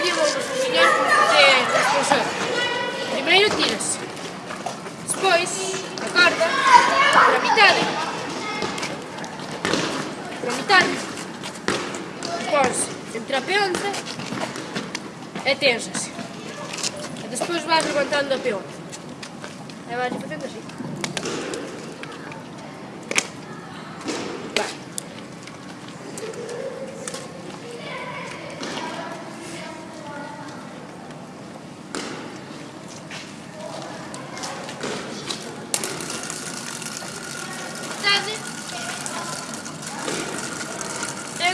vídeo vos ensinar como facer os pulseiros. Primeiro tiras Despois, a corda para mitade. Para mitade. Depois, entre a peonza e tensas. E despois vas levantando a peonza. E vais facendo así.